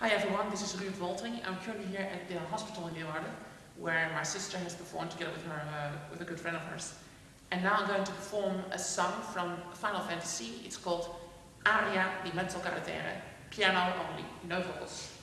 Hi everyone, this is Ruud Wolting. I'm currently here at the hospital in Leeuwarden, where my sister has performed together with her, uh, with a good friend of hers. And now I'm going to perform a song from Final Fantasy. It's called Aria di Mezzo Carattere, piano only, no vocals.